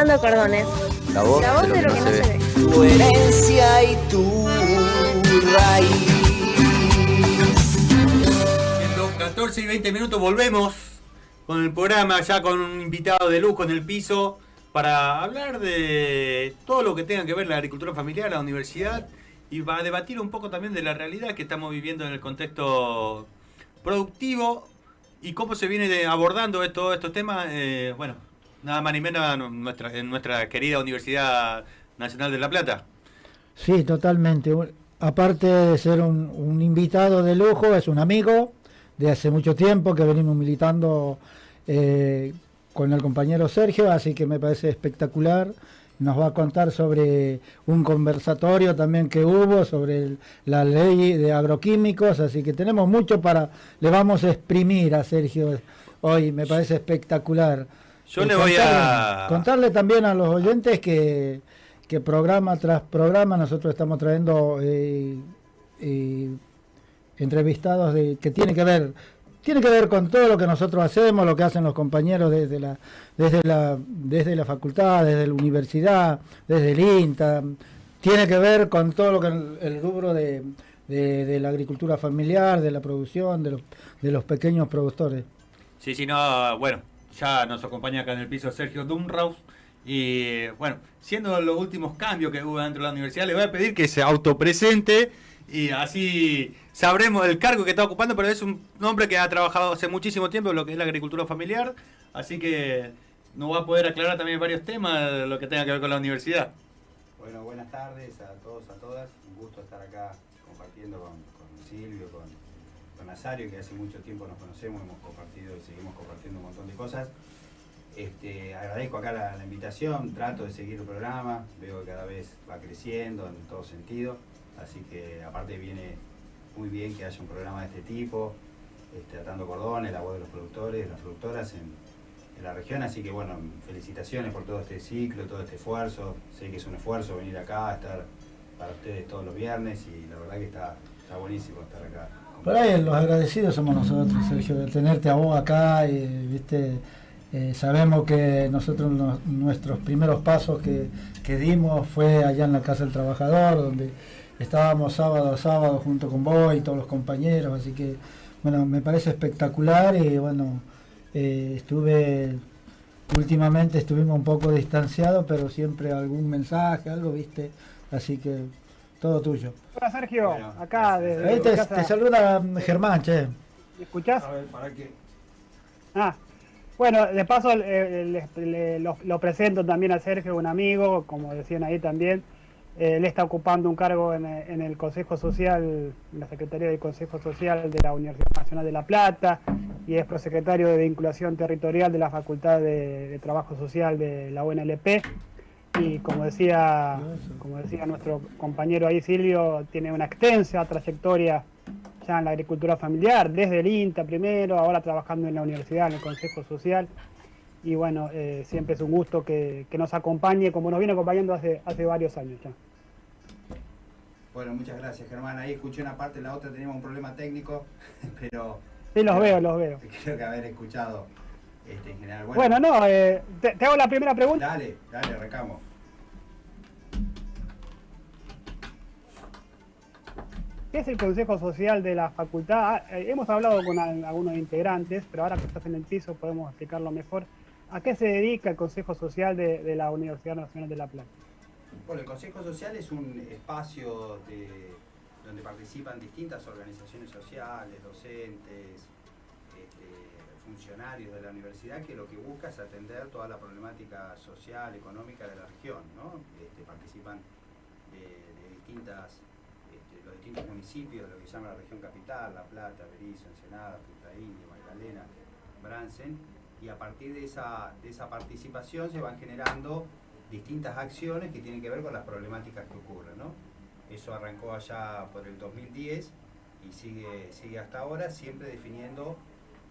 Atando cordones. La voz, La voz de lo que no se ve. Tu herencia y tu raíz. Siendo 14 y 20 minutos volvemos con el programa ya con un invitado de lujo en el piso para hablar de todo lo que tenga que ver la agricultura familiar, la universidad y va a debatir un poco también de la realidad que estamos viviendo en el contexto productivo y cómo se viene abordando todos estos temas, eh, bueno, nada más ni menos en nuestra, querida Universidad Nacional de La Plata. Sí, totalmente. Aparte de ser un, invitado de lujo, es un amigo de hace mucho tiempo que venimos militando eh, con el compañero Sergio, así que me parece espectacular. Nos va a contar sobre un conversatorio también que hubo sobre la ley de agroquímicos, así que tenemos mucho para, le vamos a exprimir a Sergio hoy, me parece espectacular. Yo le voy contarle- a... Contarle también a los oyentes que, que programa tras programa nosotros estamos trayendo eh, eh, entrevistados de, que tiene que ver tiene que ver con todo lo que nosotros hacemos, lo que hacen los compañeros desde la desde la desde la facultad, desde la universidad, desde el INTA, tiene que ver con todo lo que el, el rubro de, de- de la agricultura familiar, de la producción, de los, de los pequeños productores. Sí, sí, no, bueno, ya nos acompaña acá en el piso Sergio Dumraus. Y bueno, siendo los últimos cambios que hubo dentro de la universidad, le voy a pedir que se autopresente y así sabremos el cargo que está ocupando, pero es un hombre que ha trabajado hace muchísimo tiempo en lo que es la agricultura familiar, así que nos va a poder aclarar también varios temas lo que tenga que ver con la universidad. Bueno, buenas tardes a todos, a todas. Un gusto estar acá compartiendo con, con Silvio, con Nazario, que hace mucho tiempo nos conocemos, hemos compartido y seguimos compartiendo un montón de cosas. Este, agradezco acá la, invitación, trato de seguir el programa, veo que cada vez va creciendo en todo sentido, así que aparte viene muy bien que haya un programa de este tipo, este, atando cordones, la voz de los productores, las productoras en, en la región, así que bueno, felicitaciones por todo este ciclo, todo este esfuerzo. Sé que es un esfuerzo venir acá, estar para ustedes todos los viernes y la verdad que está, está buenísimo estar acá. Por ahí los agradecidos somos nosotros, Sergio, de tenerte a vos acá. Y, viste, eh, sabemos que nosotros nos- nuestros primeros pasos que, que dimos fue allá en la Casa del Trabajador, donde estábamos sábado a sábado junto con vos y todos los compañeros. Así que, bueno, me parece espectacular y bueno, eh, estuve, últimamente estuvimos un poco distanciados, pero siempre algún mensaje, algo, viste. Así que todo tuyo. Hola Sergio, Bueno, acá desde Ahí te, saluda Germán, che. ¿Me escuchás? ver, ¿para qué? Ah, bueno, de paso eh, le- le- lo, lo presento también a Sergio, un amigo, como decían ahí también. Eh, él está ocupando un cargo en, eh, en el Consejo Social, en la Secretaría del Consejo Social de la Universidad Nacional de La Plata y es prosecretario de Vinculación Territorial de la Facultad de, de Trabajo Social de la UNLP. Y como decía, como decía nuestro compañero ahí Silvio, tiene una extensa trayectoria ya en la agricultura familiar, desde el INTA primero, ahora trabajando en la universidad, en el Consejo Social. Y bueno, eh, siempre es un gusto que, que nos acompañe, como nos viene acompañando hace, hace varios años ya. Bueno, muchas gracias Germán. Ahí escuché una parte, la otra teníamos un problema técnico, pero Sí, los veo, los veo. creo que haber escuchado este, en general. Bueno, no, eh, te, te hago la primera pregunta. Dale, dale, arrancamos. ¿Qué es el Consejo Social de la Facultad? Ah, eh, hemos hablado con al- algunos integrantes, pero ahora que estás en el piso podemos explicarlo mejor. ¿A qué se dedica el Consejo Social de, la Universidad Nacional de La Plata? Bueno, el Consejo Social es un espacio de- donde participan distintas organizaciones sociales, docentes, este, funcionarios de la universidad, que lo que busca es atender toda la problemática social, económica de la región. ¿no? Este, participan de, distintas, municipios de lo que se llama la región capital, La Plata, Berizo, Ensenada, Punta India, Magdalena, Bransen, y a partir de esa, de esa participación se van generando distintas acciones que tienen que ver con las problemáticas que ocurren. ¿no? Eso arrancó allá por el 2010 y sigue, sigue hasta ahora, siempre definiendo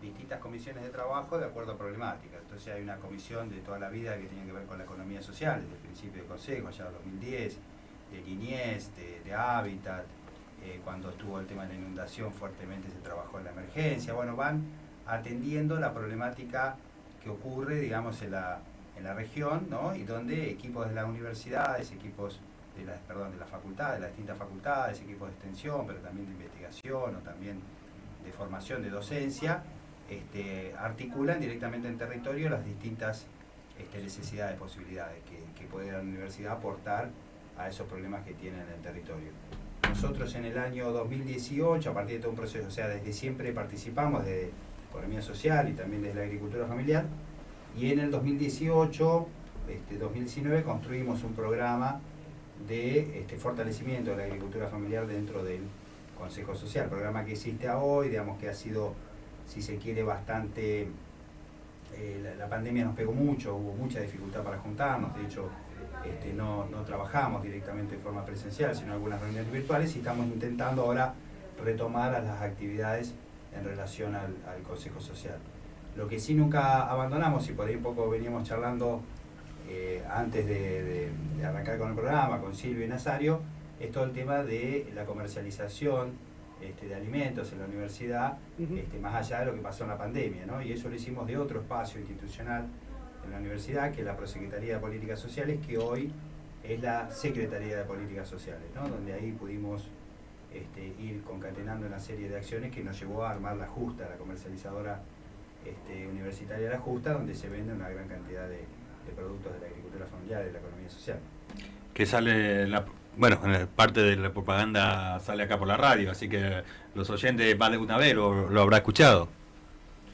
distintas comisiones de trabajo de acuerdo a problemáticas. Entonces hay una comisión de toda la vida que tiene que ver con la economía social, desde el principio de consejo, allá en 2010, de niñez, de hábitat, eh, cuando estuvo el tema de la inundación fuertemente se trabajó en la emergencia. Bueno, van atendiendo la problemática que ocurre, digamos, en la, en la región, ¿no? y donde equipos de las universidades, equipos de las, perdón, de las facultades, de las distintas facultades, equipos de extensión, pero también de investigación o también de formación de docencia, este, articulan directamente en territorio las distintas este, necesidades, posibilidades que, que puede la universidad aportar a esos problemas que tiene en el territorio. Nosotros en el año 2018, a partir de todo un proceso, o sea, desde siempre participamos de economía social y también desde la agricultura familiar, y en el 2018, este, 2019, construimos un programa de este, fortalecimiento de la agricultura familiar dentro del Consejo Social, programa que existe hoy, digamos que ha sido, si se quiere, bastante... Eh, la, pandemia nos pegó mucho, hubo mucha dificultad para juntarnos, de hecho este, no, no trabajamos directamente de forma presencial, sino algunas reuniones virtuales y estamos intentando ahora retomar a las actividades en relación al, Consejo Social. Lo que sí nunca abandonamos, y por ahí un poco veníamos charlando eh, antes de, arrancar con el programa, con Silvio y Nazario, es todo el tema de la comercialización este, de alimentos en la universidad, este, más allá de lo que pasó en la pandemia, ¿no? y eso lo hicimos de otro espacio institucional en la universidad, que es la Prosecretaría de Políticas Sociales, que hoy es la Secretaría de Políticas Sociales, ¿no? donde ahí pudimos este, ir concatenando una serie de acciones que nos llevó a armar la Justa, la comercializadora este, universitaria La Justa, donde se vende una gran cantidad de, productos de la agricultura familiar y de la economía social. Que sale, la, bueno, parte de la propaganda sale acá por la radio, así que los oyentes más de una vez lo, lo habrá escuchado.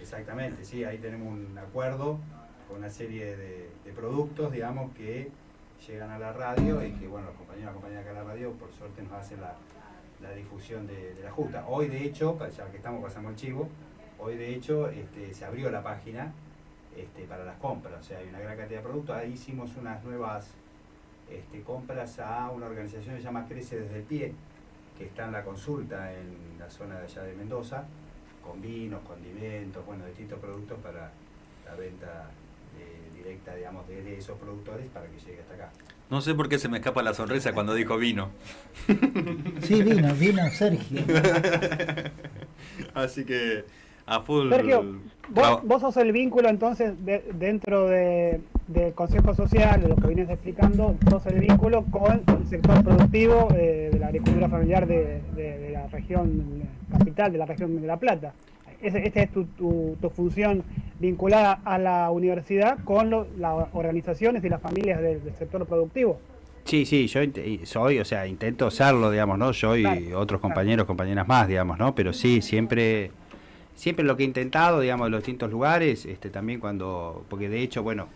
Exactamente, sí, ahí tenemos un acuerdo con una serie de, productos, digamos, que llegan a la radio y que, bueno, los compañeros y compañeras en la radio, por suerte, nos hacen la, difusión de, la justa. Hoy, de hecho, ya que estamos pasando el chivo, hoy, de hecho, este, se abrió la página este, para las compras, o sea, hay una gran cantidad de productos. Ahí hicimos unas nuevas este, compras a una organización que se llama Crece desde el Pie, que está en la consulta en la zona de allá de Mendoza, con vinos, condimentos, bueno, distintos productos para la venta directa, digamos, de, esos productores para que llegue hasta acá. No sé por qué se me escapa la sonrisa cuando dijo vino. Sí, vino, vino Sergio. Así que a full. Sergio, vos, sos el vínculo entonces dentro de, del Consejo Social, de lo que vienes explicando, sos el vínculo con el sector productivo eh, de la agricultura familiar de, de, la región capital, de la región de La Plata esta es tu, tu, función vinculada a la universidad con las organizaciones y las familias del, sector productivo. Sí, sí, yo soy, o sea, intento serlo, digamos, ¿no? Yo y otros compañeros, compañeras más, digamos, ¿no? Pero sí, siempre, siempre lo que he intentado, digamos, en los distintos lugares, este, también cuando, porque de hecho, bueno,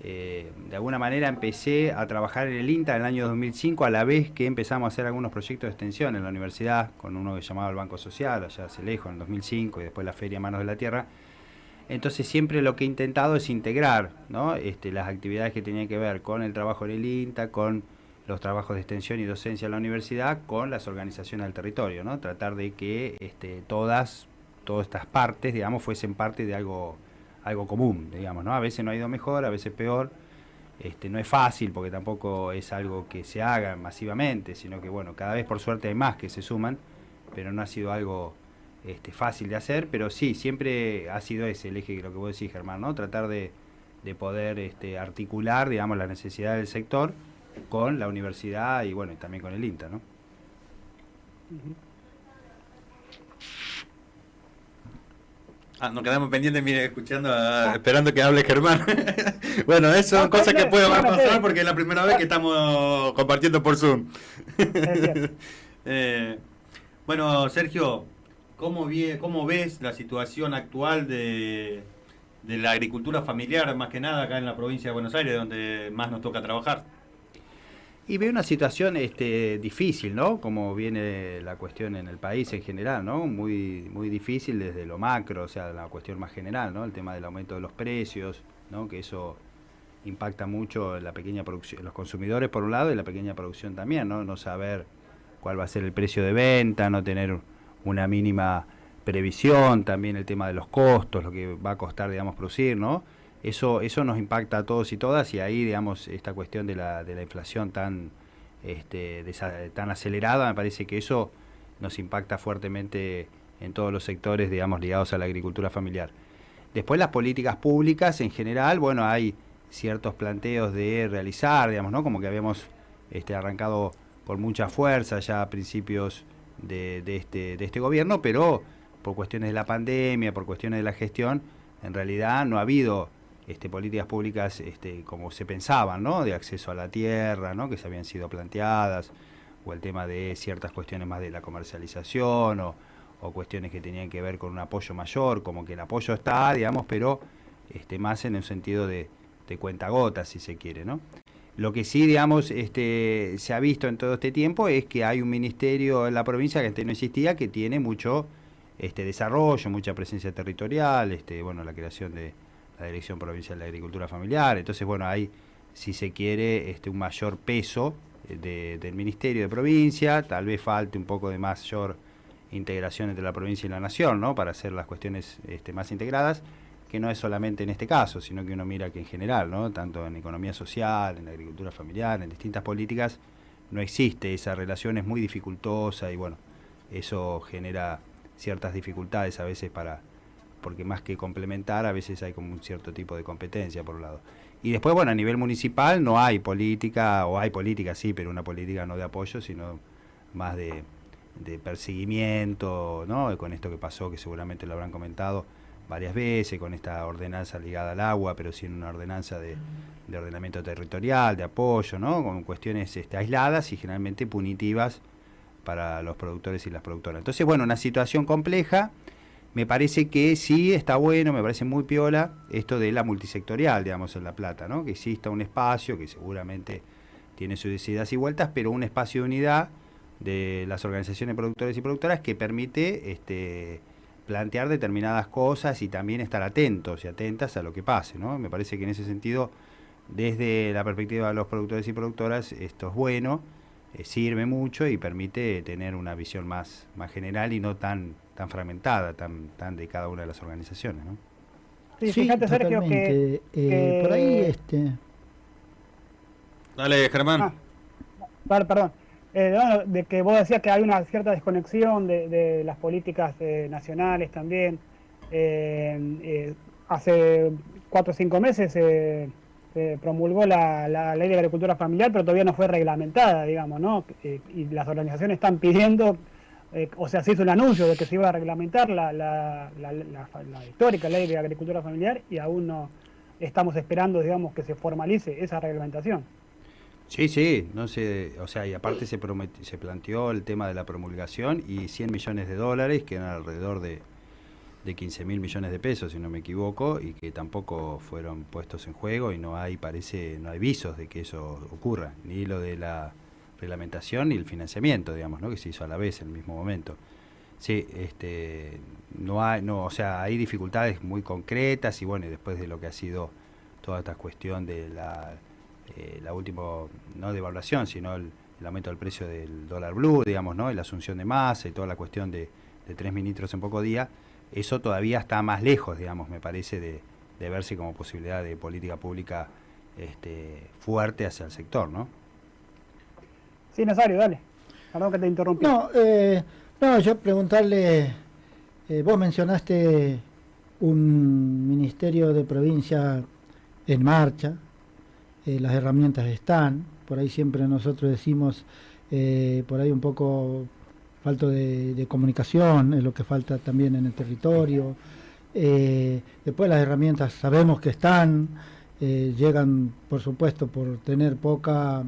eh, de alguna manera empecé a trabajar en el INTA en el año 2005 a la vez que empezamos a hacer algunos proyectos de extensión en la universidad con uno que llamaba el Banco Social, allá hace lejos, en el 2005 y después la Feria Manos de la Tierra. Entonces siempre lo que he intentado es integrar ¿no? este, las actividades que tenían que ver con el trabajo en el INTA, con los trabajos de extensión y docencia en la universidad, con las organizaciones del territorio, ¿no? tratar de que este, todas, todas estas partes, digamos, fuesen parte de algo algo común, digamos, ¿no? A veces no ha ido mejor, a veces peor. Este, no es fácil porque tampoco es algo que se haga masivamente, sino que bueno, cada vez por suerte hay más que se suman, pero no ha sido algo este, fácil de hacer, pero sí, siempre ha sido ese el eje que lo que vos decís, Germán, ¿no? Tratar de, poder este, articular, digamos, la necesidad del sector con la universidad y bueno, y también con el INTA, ¿no? Ah, nos quedamos pendientes, mire, escuchando, ah, esperando que hable Germán. bueno, eso son cosas que pueden pasar porque es la primera vez que estamos compartiendo por Zoom. eh, bueno, Sergio, ¿cómo, ¿cómo ves la situación actual de, de la agricultura familiar, más que nada acá en la provincia de Buenos Aires, donde más nos toca trabajar? Y veo una situación este, difícil, ¿no? Como viene la cuestión en el país en general, ¿no? Muy, muy difícil desde lo macro, o sea, la cuestión más general, ¿no? El tema del aumento de los precios, ¿no? Que eso impacta mucho la pequeña producción, los consumidores por un lado y la pequeña producción también, ¿no? No saber cuál va a ser el precio de venta, no tener una mínima previsión, también el tema de los costos, lo que va a costar, digamos, producir, ¿no? Eso, eso nos impacta a todos y todas y ahí, digamos, esta cuestión de la, de la inflación tan, este, tan acelerada, me parece que eso nos impacta fuertemente en todos los sectores, digamos, ligados a la agricultura familiar. Después las políticas públicas en general, bueno, hay ciertos planteos de realizar, digamos, ¿no? Como que habíamos este, arrancado por mucha fuerza ya a principios de, de, este, de este gobierno, pero por cuestiones de la pandemia, por cuestiones de la gestión, en realidad no ha habido este, políticas públicas este, como se pensaban, ¿no? De acceso a la tierra, ¿no? Que se habían sido planteadas, o el tema de ciertas cuestiones más de la comercialización, o, o cuestiones que tenían que ver con un apoyo mayor, como que el apoyo está, digamos, pero este, más en el sentido de, de cuentagotas, si se quiere, ¿no? Lo que sí, digamos, este, se ha visto en todo este tiempo es que hay un ministerio en la provincia que antes no existía, que tiene mucho este, desarrollo, mucha presencia territorial, este, bueno, la creación de la Dirección Provincial de Agricultura Familiar. Entonces, bueno, hay, si se quiere, este, un mayor peso eh, de, del Ministerio de Provincia, tal vez falte un poco de mayor integración entre la provincia y la nación, ¿no? Para hacer las cuestiones este, más integradas, que no es solamente en este caso, sino que uno mira que en general, ¿no? Tanto en economía social, en agricultura familiar, en distintas políticas, no existe esa relación, es muy dificultosa y bueno, eso genera ciertas dificultades a veces para, porque más que complementar, a veces hay como un cierto tipo de competencia por un lado. Y después, bueno, a nivel municipal no hay política, o hay política sí, pero una política no de apoyo, sino más de, de perseguimiento, ¿no? Con esto que pasó, que seguramente lo habrán comentado varias veces, con esta ordenanza ligada al agua, pero sin una ordenanza de, de ordenamiento territorial, de apoyo, ¿no? Con cuestiones este, aisladas y generalmente punitivas para los productores y las productoras. Entonces, bueno, una situación compleja. Me parece que sí está bueno, me parece muy piola esto de la multisectorial, digamos, en La Plata, ¿no? Que exista un espacio que seguramente tiene sus idas y vueltas, pero un espacio de unidad de las organizaciones productores y productoras que permite este, plantear determinadas cosas y también estar atentos y atentas a lo que pase, ¿no? Me parece que en ese sentido, desde la perspectiva de los productores y productoras, esto es bueno eh, sirve mucho y permite tener una visión más, más general y no tan, tan fragmentada, tan, tan de cada una de las organizaciones. ¿no? Sí, fíjate, Sergio, que, Eh, que- Por ahí, este, Dale, Germán. Ah, per- perdón. Eh, bueno, de que vos decías que hay una cierta desconexión de, de las políticas eh, nacionales también. Eh, eh, hace cuatro o cinco meses eh, se promulgó la, la ley de agricultura familiar, pero todavía no fue reglamentada, digamos, ¿no? Eh, y las organizaciones están pidiendo, eh, o sea, se hizo un anuncio de que se iba a reglamentar la, la, la- la- histórica ley de agricultura familiar y aún no estamos esperando, digamos, que se formalice esa reglamentación. Sí, sí, no sé, o sea, y aparte se, prometi- se planteó el tema de la promulgación y 100 millones de dólares, que eran alrededor de, de 15 mil millones de pesos, si no me equivoco, y que tampoco fueron puestos en juego y no hay, parece, no hay visos de que eso ocurra, ni lo de la reglamentación ni el financiamiento, digamos, ¿no? que se hizo a la vez en el mismo momento. Sí, este, no hay, no, o sea, hay dificultades muy concretas y bueno, y después de lo que ha sido toda esta cuestión de la, eh, última, no devaluación, sino el, el aumento del precio del dólar blue, digamos, ¿no? Y la asunción de masa y toda la cuestión de, de tres ministros en poco día, eso todavía está más lejos, digamos, me parece, de, de verse como posibilidad de política pública este, fuerte hacia el sector, ¿no? Sí, Nazario, dale. Perdón que te interrumpí. No, eh, no, yo preguntarle, eh, vos mencionaste un ministerio de provincia en marcha, eh, las herramientas están, por ahí siempre nosotros decimos, por ahí un poco falto de, comunicación, es lo que falta también en el territorio. Después las herramientas sabemos que están, llegan por supuesto por tener poca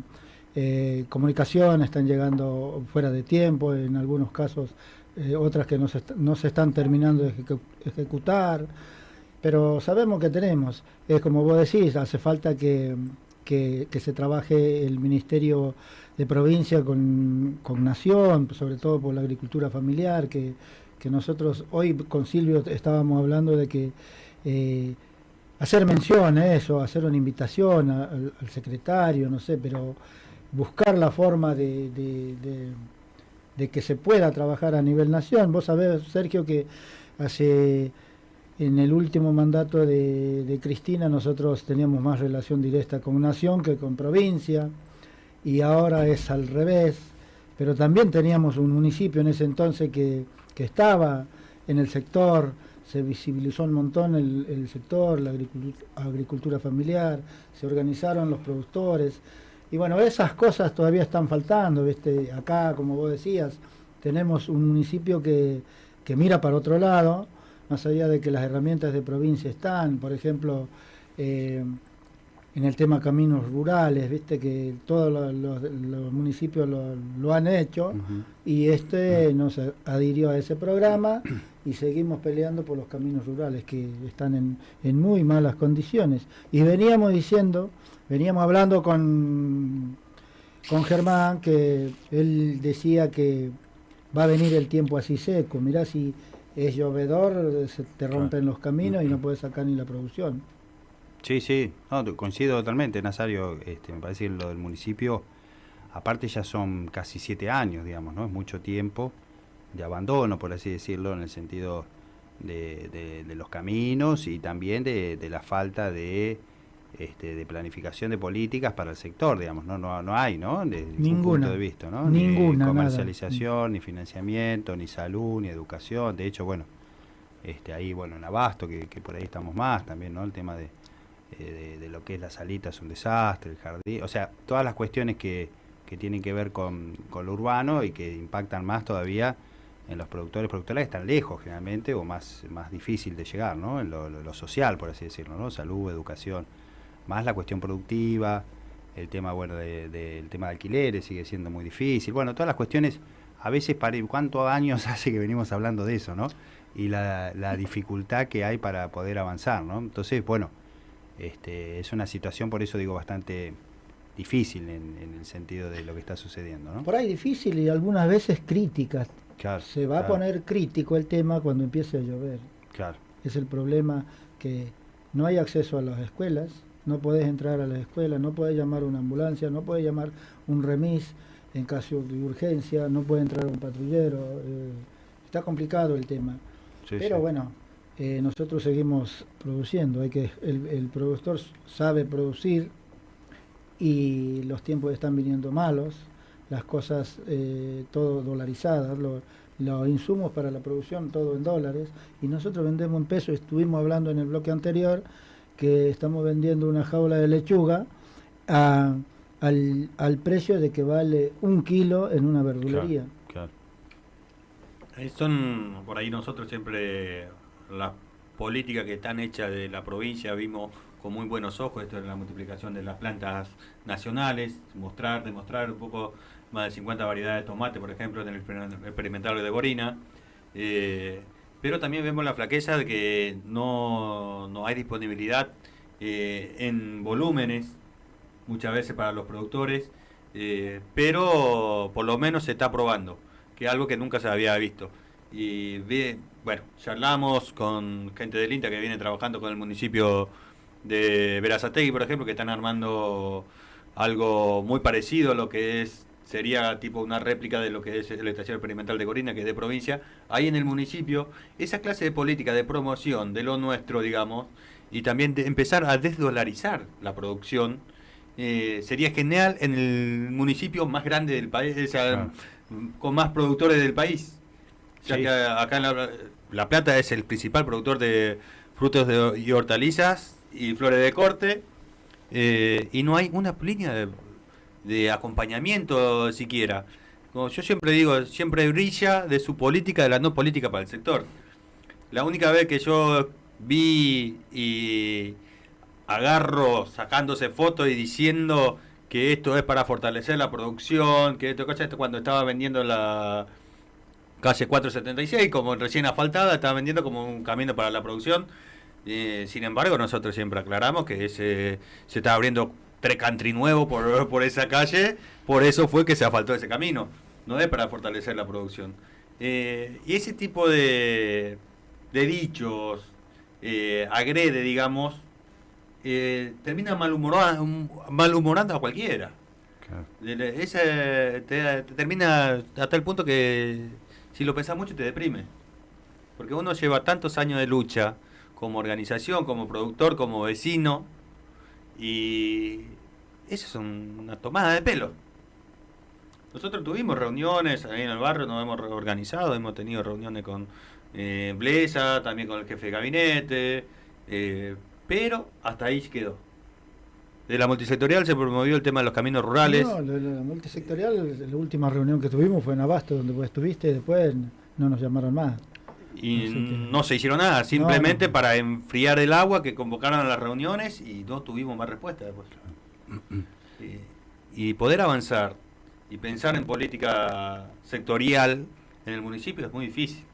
eh, comunicación, están llegando fuera de tiempo, en algunos casos eh, otras que no se, no se están terminando de ejecu- ejecutar, pero sabemos que tenemos. Es como vos decís, hace falta que, que- se trabaje el Ministerio de Provincia con, con Nación, sobre todo por la agricultura familiar, que, que nosotros hoy con Silvio estábamos hablando de que... eh, hacer mención a eso, hacer una invitación al secretario, no sé, pero buscar la forma de, de- de- que se pueda trabajar a nivel nación. Vos sabés, Sergio, que hace en el último mandato de, de Cristina nosotros teníamos más relación directa con nación que con provincia y ahora es al revés, pero también teníamos un municipio en ese entonces que, que estaba en el sector se visibilizó un montón el, el sector, la agricultura, agricultura familiar, se organizaron los productores. Y bueno, esas cosas todavía están faltando, ¿viste? Acá, como vos decías, tenemos un municipio que, que mira para otro lado, más allá de que las herramientas de provincia están, por ejemplo, eh, en el tema caminos rurales, viste que todos los, los- los municipios lo, lo han hecho y este nos adhirió a ese programa y seguimos peleando por los caminos rurales que están en, en muy malas condiciones. Y veníamos diciendo, veníamos hablando con, con Germán que él decía que va a venir el tiempo así seco, mirá si es llovedor, se te rompen los caminos y no puedes sacar ni la producción. Sí, sí, no, coincido totalmente, Nazario. Este, me parece que lo del municipio, aparte ya son casi siete años, digamos, ¿no? Es mucho tiempo de abandono, por así decirlo, en el sentido de, de- de los caminos y también de, de la falta de, este, de planificación de políticas para el sector, digamos, no, no, no hay, ¿no? Desde ningún punto de vista, ¿no? Ninguna, Ni nada. comercialización, ni financiamiento, ni salud, ni educación. De hecho, bueno, este, ahí, bueno, en Abasto, que, que por ahí estamos más también, ¿no? El tema de, eh, de, de lo que es la salita es un desastre, el jardín, o sea, todas las cuestiones que, que tienen que ver con, con lo urbano y que impactan más todavía en los productores, productoras que están lejos generalmente o más, más difícil de llegar, ¿no? En lo, lo- lo social, por así decirlo, ¿no? Salud, educación, más la cuestión productiva, el tema, bueno, de- del tema de alquileres sigue siendo muy difícil, bueno, todas las cuestiones, a veces, pare- ¿cuántos años hace que venimos hablando de eso, ¿no? Y la, la dificultad que hay para poder avanzar, ¿no? Entonces, bueno, este, es una situación, por eso digo, bastante difícil en, en el sentido de lo que está sucediendo, ¿no? Por ahí difícil y algunas veces críticas. Claro, Se va a poner crítico el tema cuando empiece a llover. Claro, Es el problema que no hay acceso a las escuelas, no podés entrar a las escuelas, no podés llamar a una ambulancia, no podés llamar un remis en caso de urgencia, no puede entrar un patrullero. eh, está complicado el tema. sí, Pero sí. bueno, eh, nosotros seguimos produciendo. Hay que el, el productor sabe producir y los tiempos están viniendo malos. Las cosas eh, todo dolarizadas, lo- los insumos para la producción todo en dólares y nosotros vendemos en pesos. Estuvimos hablando en el bloque anterior que estamos vendiendo una jaula de lechuga a- al, al precio de que vale un kilo en una verdulería. Claro. Eh, Son por ahí nosotros siempre las políticas que están hechas de la provincia vimos con muy buenos ojos esto de la multiplicación de las plantas nacionales, mostrar, demostrar un poco más de 50 variedades de tomate, por ejemplo, en el exper- experimental de Gorina. Eh, pero también vemos la flaqueza de que no, no hay disponibilidad eh, en volúmenes muchas veces para los productores, eh, pero por lo menos se está probando, que es algo que nunca se había visto. Y ve- bueno, charlamos con gente del INTA que viene trabajando con el municipio de Verazategui, por ejemplo, que están armando algo muy parecido a lo que es sería tipo una réplica de lo que es la estación experimental de Corina, que es de provincia, ahí en el municipio, esa clase de política de promoción de lo nuestro, digamos, y también de empezar a desdolarizar la producción, eh, sería genial en el municipio más grande del país, o sea, Claro. con más productores del país. Ya Sí. que acá en la, La Plata es el principal productor de frutos de- y hortalizas y flores de corte, eh, y no hay una línea de, de acompañamiento siquiera. Como yo siempre digo, siempre brilla de su política, de la no política para el sector. La única vez que yo vi y agarro sacándose fotos y diciendo que esto es para fortalecer la producción, que esto, cuando estaba vendiendo la calle 476 como recién asfaltada, estaba vendiendo como un camino para la producción. Eh, sin embargo, nosotros siempre aclaramos que ese, se está abriendo tres country nuevo por, por esa calle, por eso fue que se asfaltó ese camino, no es para fortalecer la producción. Eh, y ese tipo de, de dichos, eh, agrede, digamos, eh, termina malhumorando, malhumorando a cualquiera. Claro. Te termina hasta el punto que si lo pensás mucho te deprime. Porque uno lleva tantos años de lucha como organización, como productor, como vecino, y eso es un- una tomada de pelo. Nosotros tuvimos reuniones ahí en el barrio, nos hemos organizado, hemos tenido reuniones con, eh, Blesa, también con el jefe de gabinete, eh, pero hasta ahí quedó. De la multisectorial se promovió el tema de los caminos rurales. No, lo- la multisectorial, la última reunión que tuvimos fue en Abasto, donde vos estuviste, después no nos llamaron más. Y Así que- no se hicieron nada, simplemente no. para enfriar el agua que convocaron a las reuniones y no tuvimos más respuesta después. Eh, y poder avanzar y pensar en política sectorial en el municipio es muy difícil.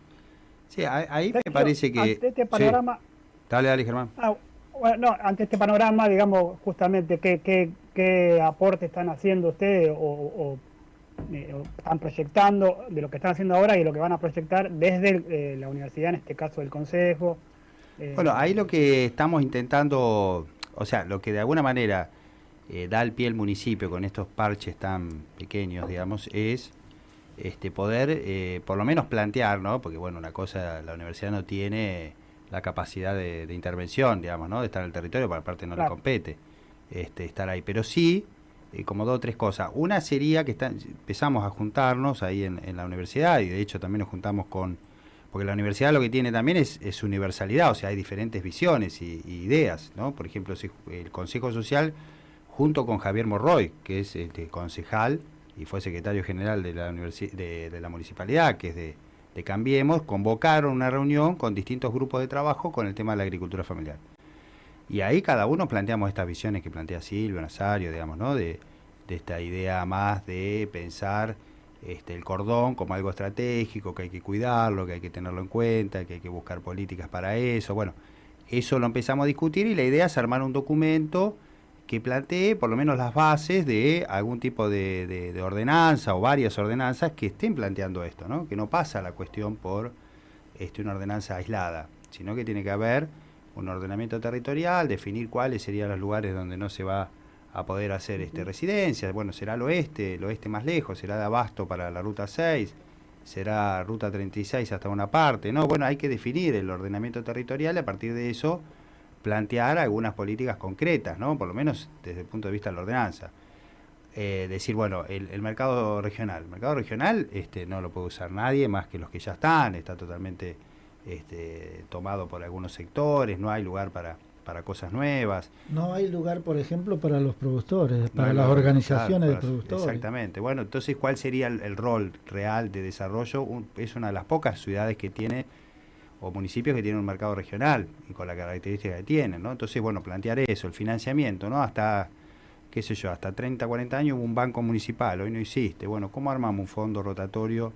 Sí, ahí ahí me parece que... Ante este sí. panorama, Dale, dale, Germán. ah, bueno, no, ante este panorama, digamos, justamente, ¿qué, qué, qué aporte están haciendo ustedes o, o, eh, están proyectando de lo que están haciendo ahora y lo que van a proyectar desde eh, la universidad, en este caso el consejo? Eh, Bueno, ahí lo que estamos intentando, o sea, lo que de alguna manera da al pie el municipio con estos parches tan pequeños, digamos, es este poder por lo menos plantear, ¿no? Porque bueno, una cosa, la universidad no tiene la capacidad de, de intervención, digamos, ¿no? De estar en el territorio, por parte no le compete este, estar ahí. Pero sí, como dos o tres cosas. Una sería que empezamos a juntarnos ahí en, la universidad y de hecho también nos juntamos con... Porque la universidad lo que tiene también es, universalidad, o sea, hay diferentes visiones y, ideas, ¿no? Por ejemplo, el Consejo Social, junto con Javier Morroy, que es este, concejal y fue secretario general de la, de, de la municipalidad, que es de, de Cambiemos, convocaron una reunión con distintos grupos de trabajo con el tema de la agricultura familiar. Y ahí cada uno planteamos estas visiones que plantea Silvio, Nazario, digamos, ¿no? De, de esta idea más de pensar este, el cordón como algo estratégico, que hay que cuidarlo, que hay que tenerlo en cuenta, que hay que buscar políticas para eso. Bueno, eso lo empezamos a discutir y la idea es armar un documento que plantee por lo menos las bases de algún tipo de, de- de ordenanza o varias ordenanzas que estén planteando esto, ¿no? Que no pasa la cuestión por este, una ordenanza aislada, sino que tiene que haber un ordenamiento territorial, definir cuáles serían los lugares donde no se va a poder hacer este, residencias. Bueno, será el oeste, el oeste más lejos, será de Abasto para la ruta 6, será ruta 36 hasta una parte. No, bueno, hay que definir el ordenamiento territorial y a partir de eso plantear algunas políticas concretas, ¿no? Por lo menos desde el punto de vista de la ordenanza. Eh, decir, bueno, el, el mercado regional. El mercado regional este, no lo puede usar nadie más que los que ya están, está totalmente este, tomado por algunos sectores, no hay lugar para, para cosas nuevas. No hay lugar, por ejemplo, para los productores, para las lugar, organizaciones de productores. Exactamente. Bueno, entonces, ¿cuál sería el, el rol real de desarrollo? Un- es una de las pocas ciudades que tiene o municipios que tienen un mercado regional y con la característica que tienen, ¿no? Entonces, bueno, plantear eso, el financiamiento, ¿no? Hasta, qué sé yo, hasta 30, 40 años hubo un banco municipal, hoy no existe. Bueno, ¿cómo armamos un fondo rotatorio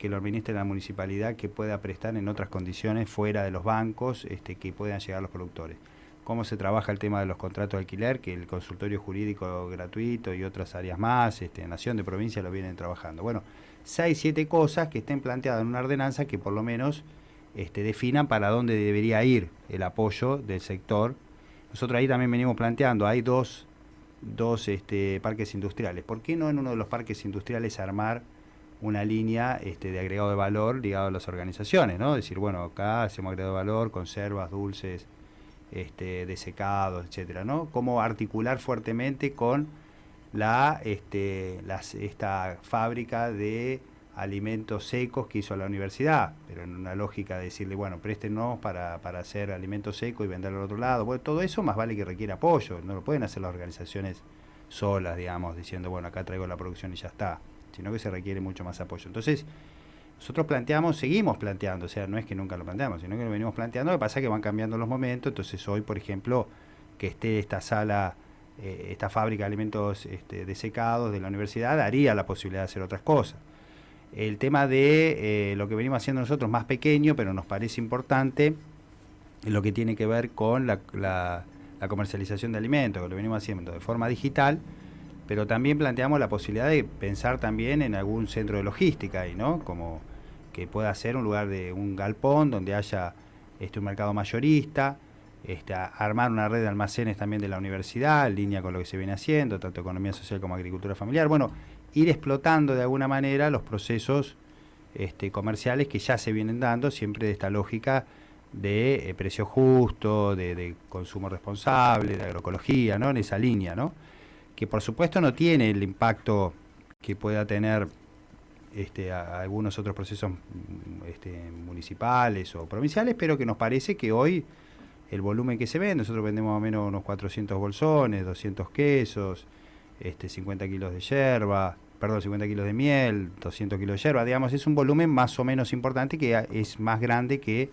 que lo administre la municipalidad que pueda prestar en otras condiciones fuera de los bancos este, que puedan llegar los productores? ¿Cómo se trabaja el tema de los contratos de alquiler, que el consultorio jurídico gratuito y otras áreas más, este, Nación de Provincia lo vienen trabajando? Bueno, seis, siete cosas que estén planteadas en una ordenanza que por lo menos este, definan para dónde debería ir el apoyo del sector. Nosotros ahí también venimos planteando, hay dos, dos este, parques industriales. ¿Por qué no en uno de los parques industriales armar una línea este, de agregado de valor ligado a las organizaciones? ¿no? Decir, bueno, acá hacemos agregado de valor, conservas, dulces, este, desecados, etcétera, ¿no? Cómo articular fuertemente con la, este, esta fábrica de alimentos secos que hizo la universidad, pero en una lógica de decirle, bueno, préstenos para, para hacer alimentos secos y venderlo al otro lado. Bueno, todo eso más vale que requiere apoyo, no lo pueden hacer las organizaciones solas, digamos, diciendo, bueno, acá traigo la producción y ya está, sino que se requiere mucho más apoyo. Entonces, nosotros planteamos, seguimos planteando, o sea, no es que nunca lo planteamos, sino que lo venimos planteando, lo que pasa es que van cambiando los momentos, entonces hoy, por ejemplo, que esté esta sala, eh, esta fábrica de alimentos este, desecados de la universidad, daría la posibilidad de hacer otras cosas. El tema de eh, lo que venimos haciendo nosotros, más pequeño, pero nos parece importante, lo que tiene que ver con la, la- la comercialización de alimentos, que lo venimos haciendo de forma digital, pero también planteamos la posibilidad de pensar también en algún centro de logística ahí, ¿no? Como que pueda ser un lugar de un galpón donde haya este, un mercado mayorista, este, armar una red de almacenes también de la universidad, en línea con lo que se viene haciendo, tanto economía social como agricultura familiar. Bueno, ir explotando de alguna manera los procesos este, comerciales que ya se vienen dando, siempre de esta lógica de eh, precio justo, de, de consumo responsable, de agroecología, ¿no? En esa línea, ¿no? Que por supuesto no tiene el impacto que pueda tener este, a algunos otros procesos este, municipales o provinciales, pero que nos parece que hoy el volumen que se vende, nosotros vendemos más o menos unos 400 bolsones, 200 quesos, este, 50 kilos de yerba, perdón, 50 kilos de miel, 200 kilos de yerba, digamos, es un volumen más o menos importante que es más grande que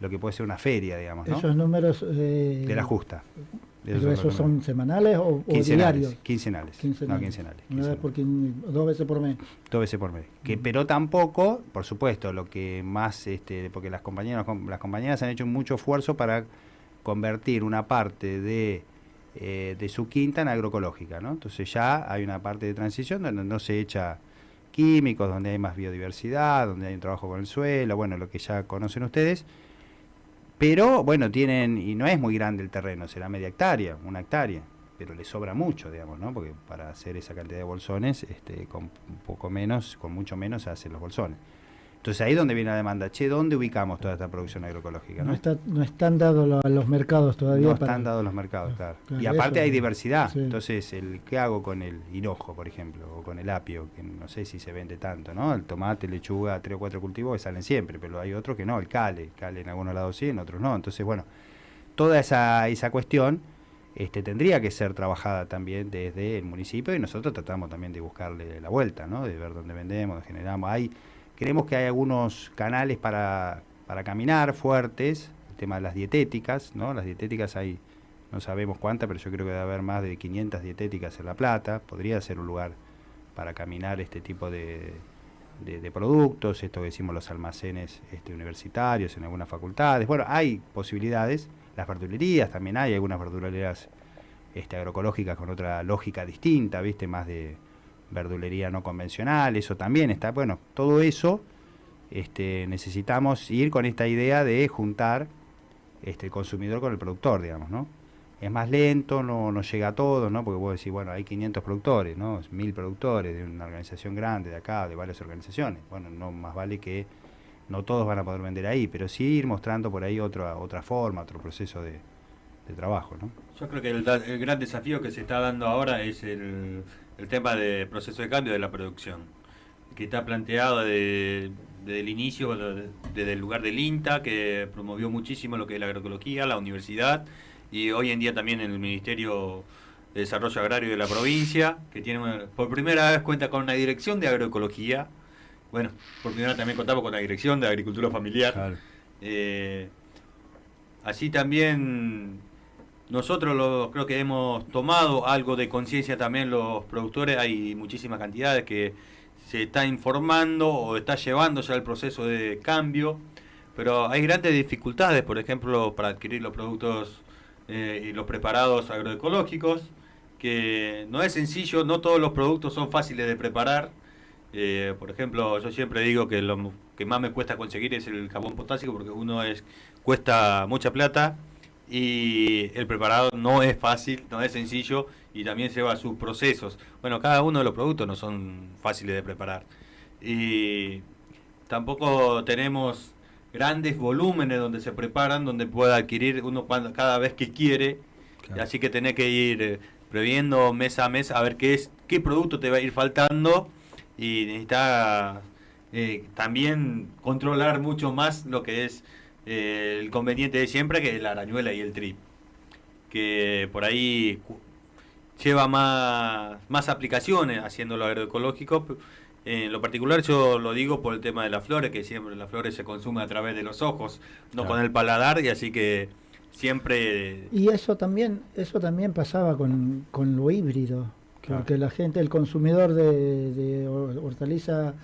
lo que puede ser una feria, digamos, ¿no? Esos números... eh, de la justa. ¿Pero Esos son semanales o, o quincenales, diarios? quincenales, no quincenales, Una vez por quin- dos veces por mes. dos veces por mes. Que, pero tampoco, por supuesto, lo que más, este, porque las compañeras, las compañeras han hecho mucho esfuerzo para convertir una parte de, eh, de su quinta en agroecológica, ¿no? Entonces ya hay una parte de transición donde no se echa químicos, donde hay más biodiversidad, donde hay un trabajo con el suelo, bueno, lo que ya conocen ustedes. Pero bueno, tienen, y no es muy grande el terreno, será media hectárea, una hectárea, pero le sobra mucho, digamos, ¿no? Porque para hacer esa cantidad de bolsones, este, con poco menos, con mucho menos se hacen los bolsones. Entonces ahí es donde viene la demanda, che, ¿dónde ubicamos toda esta producción agroecológica? No, ¿no? está, no están dados lo- los mercados todavía. No para- están dados los mercados, claro. Claro, Y aparte eso, hay diversidad. sí. Entonces, el ¿qué hago con el hinojo, por ejemplo? O con el apio, que no sé si se vende tanto, ¿no? El tomate, lechuga, tres o cuatro cultivos que salen siempre, pero hay otros que no, el cale. El cale en algunos lados sí, en otros no. Entonces, bueno, toda esa, esa cuestión este, tendría que ser trabajada también desde el municipio y nosotros tratamos también de buscarle la vuelta, ¿no? De ver dónde vendemos, dónde generamos. Hay, creemos que hay algunos canales para, para caminar fuertes, el tema de las dietéticas, ¿no? Las dietéticas hay, no sabemos cuántas, pero yo creo que debe haber más de 500 dietéticas en La Plata, podría ser un lugar para caminar este tipo de, de, productos, esto que decimos los almacenes este, universitarios en algunas facultades. Bueno, hay posibilidades, las verdulerías también hay, algunas verdulerías este, agroecológicas con otra lógica distinta, ¿viste? Más de verdulería no convencional, eso también está, bueno, todo eso este, necesitamos ir con esta idea de juntar este, el consumidor con el productor, digamos, ¿no? Es más lento, no, no llega a todo, ¿no? Porque vos decís, bueno, hay 500 productores, ¿no? 1000 productores de una organización grande de acá, de varias organizaciones. Bueno, no más vale que no todos van a poder vender ahí, pero sí ir mostrando por ahí otra otra forma, otro proceso de, de trabajo, ¿no? Yo creo que el gran desafío que se está dando ahora es el, el tema de proceso de cambio de la producción, que está planteado de- desde el inicio, de- desde el lugar del INTA, que promovió muchísimo lo que es la agroecología, la universidad, y hoy en día también el Ministerio de Desarrollo Agrario de la provincia, que tiene una- por primera vez cuenta con una dirección de agroecología. Bueno, por primera vez también contamos con la dirección de agricultura familiar. Eh, así también nosotros lo, creo que hemos tomado algo de conciencia también los productores, hay muchísimas cantidades que se está informando o está llevando ya el proceso de cambio, pero hay grandes dificultades, por ejemplo, para adquirir los productos eh, y los preparados agroecológicos, que no es sencillo, no todos los productos son fáciles de preparar. Eh, por ejemplo, yo siempre digo que lo que más me cuesta conseguir es el jabón potásico porque uno es cuesta mucha plata y el preparado no es fácil, no es sencillo y también lleva sus procesos. Bueno, cada uno de los productos no son fáciles de preparar. Y tampoco tenemos grandes volúmenes donde se preparan, donde pueda adquirir uno cuando, cada vez que quiere. Claro. Así que tenés que ir eh, previendo mes a mes a ver qué es qué producto te va a ir faltando y necesitas eh, también controlar mucho más lo que es eh, el conveniente de siempre, que es la arañuela y el trip. Que por ahí lleva más, más aplicaciones haciéndolo agroecológico. En lo particular yo lo digo por el tema de las flores, que siempre las flores se consumen a través de los ojos, no Claro. con el paladar, y así que siempre... Y eso también, eso también pasaba con, con lo híbrido, Claro. porque la gente, el consumidor de, de hor- hortaliza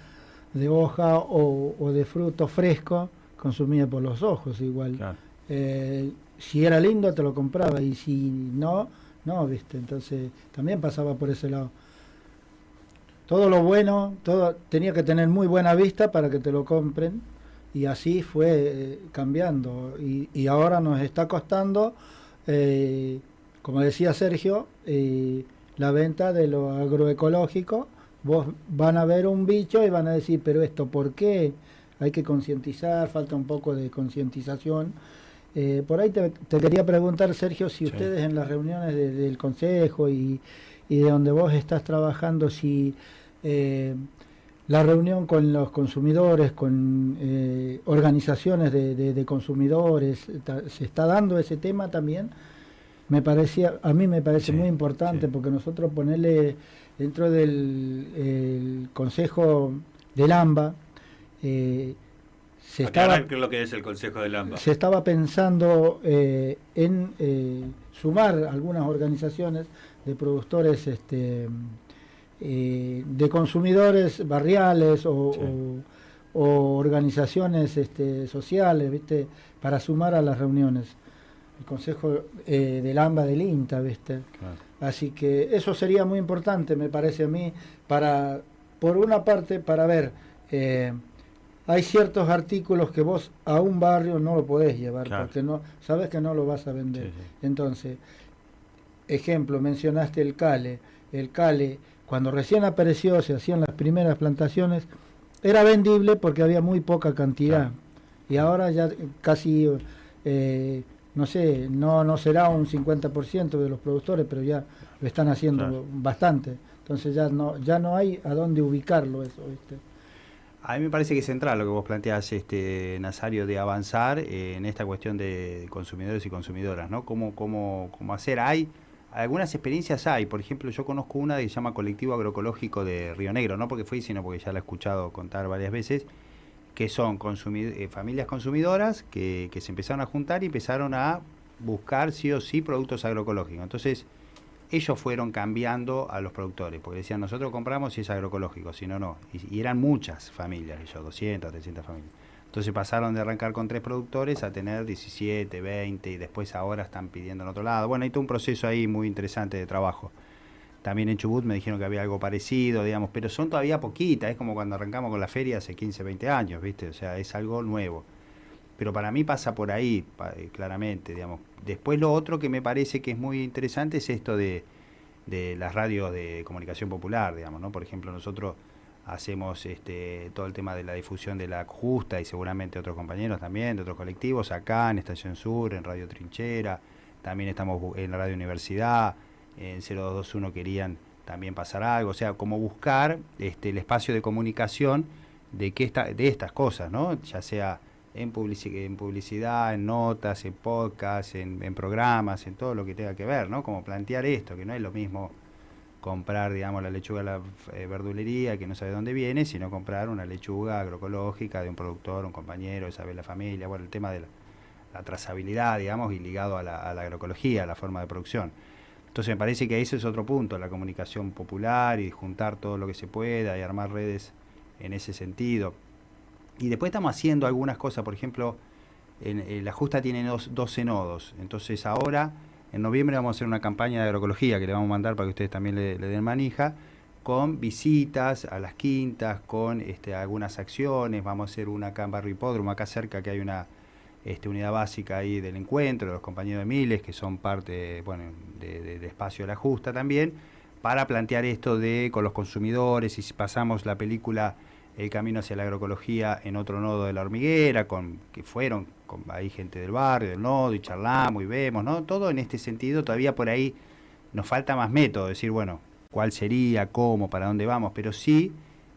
de hoja o, o de fruto fresco, consumía por los ojos igual. Claro. Eh, si era lindo te lo compraba y si no, no, viste. Entonces también pasaba por ese lado. Todo lo bueno, todo tenía que tener muy buena vista para que te lo compren y así fue eh, cambiando y, y ahora nos está costando, eh, como decía Sergio, la venta de lo agroecológico. Vos van a ver un bicho y van a decir, pero esto, ¿por qué? Hay que concientizar, falta un poco de concientización. Eh, por ahí te, te quería preguntar, Sergio, si Sí. ustedes en las reuniones de- del consejo y, y de donde vos estás trabajando, si eh, la reunión con los consumidores, con eh, organizaciones de, consumidores, se está dando ese tema también. Me parecía, a mí me parece muy importante porque nosotros ponerle dentro del Consejo del AMBA, eh, se estaba, lo que es el Consejo del AMBA. Se estaba pensando eh, en eh, sumar algunas organizaciones de productores este, de consumidores barriales o, organizaciones este, sociales, ¿viste? Para sumar a las reuniones. El Consejo del AMBA del INTA, ¿viste? Así que eso sería muy importante, me parece a mí, para, por una parte, para ver, hay ciertos artículos que vos a un barrio no lo podés llevar, porque no, sabes que no lo vas a vender. Entonces, ejemplo, mencionaste el Cale. El Cale cuando recién apareció, se hacían las primeras plantaciones, era vendible porque había muy poca cantidad. Y ahora ya casi, eh, no sé, no, no será un 50% de los productores, pero ya lo están haciendo bastante. Entonces ya no, ya no hay a dónde ubicarlo eso. A mí me parece que es central lo que vos planteás, este, Nazario, de avanzar en esta cuestión de consumidores y consumidoras, ¿no? ¿Cómo, cómo, cómo hacer? Hay algunas experiencias hay, por ejemplo, yo conozco una que se llama Colectivo Agroecológico de Río Negro, no porque fui, sino porque ya la he escuchado contar varias veces, que son eh, familias consumidoras que, que, se empezaron a juntar y empezaron a buscar sí o sí productos agroecológicos. Entonces, ellos fueron cambiando a los productores, porque decían, nosotros compramos si es agroecológico, si no, no. Y, eran muchas familias, ellos, 200, 300 familias. Entonces pasaron de arrancar con tres productores a tener 17, 20 y después ahora están pidiendo en otro lado. Bueno, hay todo un proceso ahí muy interesante de trabajo. También en Chubut me dijeron que había algo parecido, digamos, pero son todavía poquitas, es como cuando arrancamos con la feria hace 15, 20 años, ¿viste? O sea, es algo nuevo. Pero para mí pasa por ahí, eh, claramente, digamos. Después lo otro que me parece que es muy interesante es esto de, de las radios de comunicación popular, digamos, ¿no? Por ejemplo, nosotros hacemos este, todo el tema de la difusión de la justa y seguramente otros compañeros también, de otros colectivos, acá en Estación Sur, en Radio Trinchera, también estamos en la Radio Universidad, en 0221 querían también pasar algo, o sea, como buscar este, el espacio de comunicación de, que esta, de estas cosas, ¿no? ya sea en, en publicidad, en notas, en podcast, en, programas, en todo lo que tenga que ver, ¿no? como plantear esto, que no es lo mismo comprar, digamos, la lechuga de la eh, verdulería que no sabe dónde viene, sino comprar una lechuga agroecológica de un productor, un compañero, de saber la familia, bueno, el tema de la, trazabilidad, digamos, y ligado a la, agroecología, a la forma de producción. Entonces me parece que ese es otro punto, la comunicación popular y juntar todo lo que se pueda y armar redes en ese sentido. Y después estamos haciendo algunas cosas, por ejemplo, en, la justa tiene dos, 12 nodos, entonces ahora en noviembre vamos a hacer una campaña de agroecología que le vamos a mandar para que ustedes también le, den manija, con visitas a las quintas, con este, algunas acciones. Vamos a hacer una acá en Barrio Hipódromo, acá cerca que hay una este, unidad básica ahí del encuentro, de los compañeros de Miles, que son parte bueno, de, Espacio de la Justa también, para plantear esto de con los consumidores y si pasamos la película El Camino hacia la Agroecología en otro nodo de la hormiguera, con que fueron hay gente del barrio, del nodo, y charlamos y vemos, ¿no? Todo en este sentido, todavía por ahí nos falta más método, decir, bueno, cuál sería, cómo, para dónde vamos, pero sí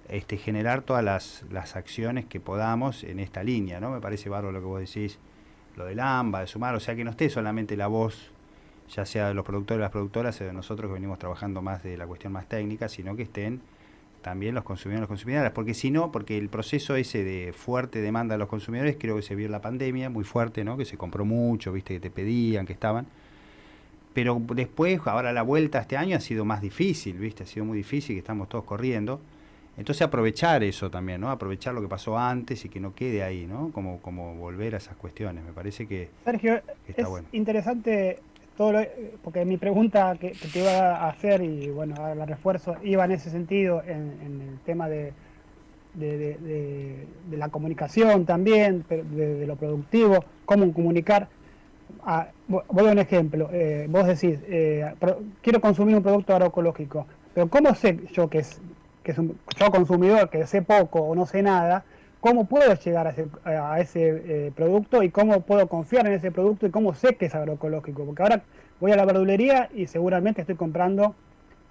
este, generar todas las, las acciones que podamos en esta línea, ¿no? Me parece bárbaro lo que vos decís, lo del AMBA, de sumar, o sea, que no esté solamente la voz, ya sea de los productores, las productoras, o de nosotros que venimos trabajando más de la cuestión más técnica, sino que estén también los consumidores y las consumidoras, porque si no, porque el proceso ese de fuerte demanda de los consumidores, creo que se vio en la pandemia, muy fuerte, ¿no? Que se compró mucho, viste, que te pedían, que estaban. Pero después, ahora la vuelta este año ha sido más difícil, viste, ha sido muy difícil, que estamos todos corriendo. Entonces aprovechar eso también, ¿no? Aprovechar lo que pasó antes y que no quede ahí, ¿no? Como, como volver a esas cuestiones. Me parece que, Sergio, es interesante todo porque mi pregunta que, te iba a hacer y bueno, la refuerzo iba en ese sentido, en, el tema de, de, la comunicación también, de, lo productivo, cómo comunicar. Ah, voy a un ejemplo, eh, vos decís, eh, quiero consumir un producto agroecológico, pero ¿cómo sé yo que es, que es un yo consumidor, que sé poco o no sé nada, cómo puedo llegar a ese, eh, producto y cómo puedo confiar en ese producto y cómo sé que es agroecológico. Porque ahora voy a la verdulería y seguramente estoy comprando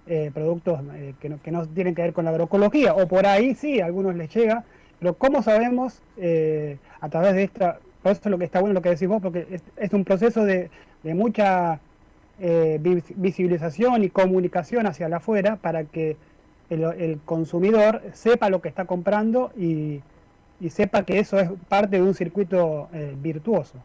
eh, productos eh, que, no, que no tienen que ver con la agroecología, o por ahí sí, a algunos les llega, pero ¿cómo sabemos a través de esta, por eso es lo que está bueno lo que decís vos, porque es, un proceso de, de mucha vis- visibilización y comunicación hacia afuera para que el consumidor sepa lo que está comprando y, y sepa que eso es parte de un circuito eh, virtuoso.